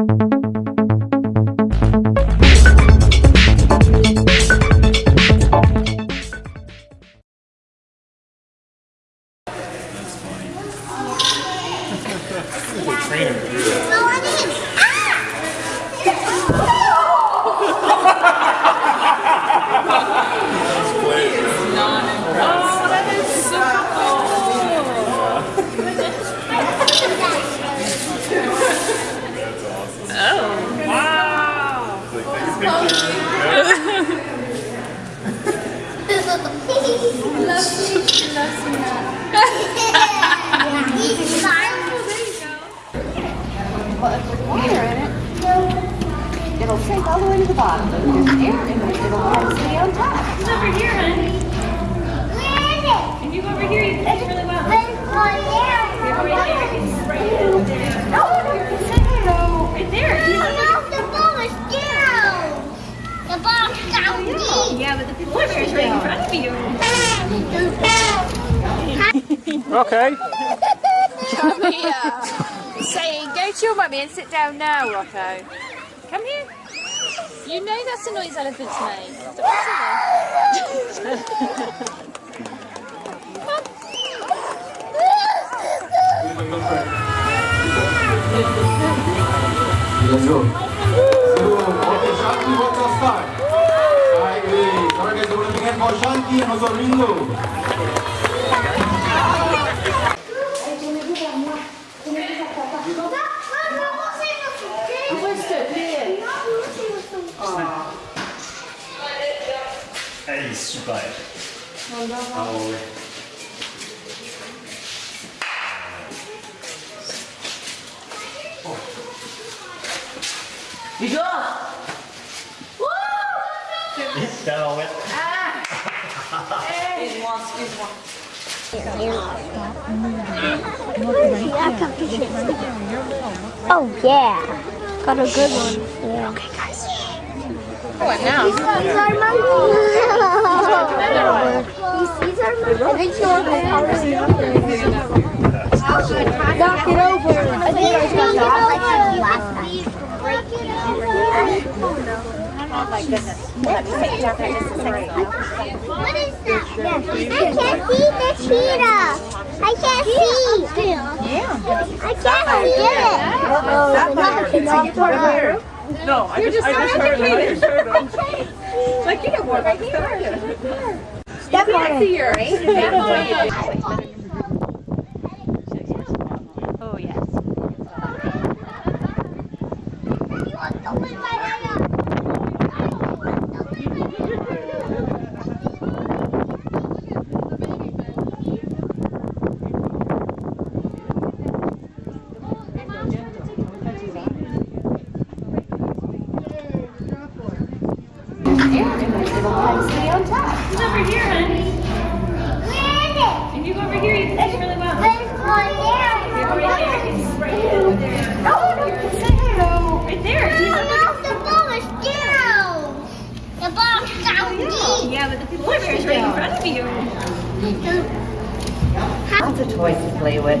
That's funny. trainer. It'll sink all the way to the bottom. There's air in it. It'll come stay on top. It's over here, honey. If you go over here, you can see really well. If you go right there, it's right there. No, no, it's in here. No. Right there. Yeah, but the polar bear is right in front of you. Okay. Come here. Saying, go to your mummy and sit down now, Rocco. Come here. You know that's the noise elephants make. Stop Shanti buat start. Reposhanti nos moi. Papa. Te Elle est super. Ah ouais. C'est ouais. Oh. Har vi Oh yeah, got a good one. Yeah. Okay, guys. Oh, what now? He sees our monkey. he sees our monkey. I think you're Knock it over. I think I got that last time. My goodness. Let me take down there just a second. What is that? I can't see the cheetah. I can't see. Yeah. I can't see it. Uh-oh. It's not for No, I just, I just heard it. I just heard it. Like you know what? Right here. Step on it. Oh yes. It'll come stay on top. It's over here, honey. If you go over here, you can see really well. If you go right there, it's right there. No, no, it's in here. No. Right there. Oh, yeah, but the polar bear is right in front of you. Lots of toys to play with.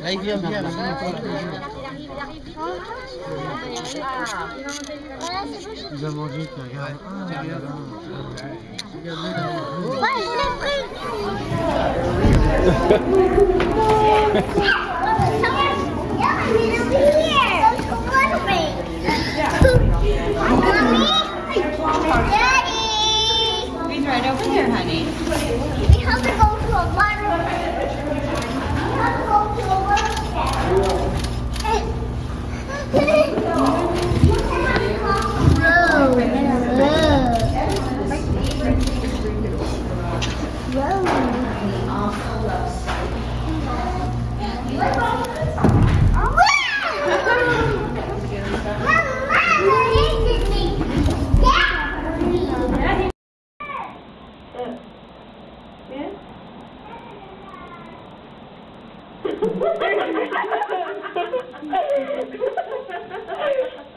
Là, il vient bien. Il arrive, il arrive. Il Thank you.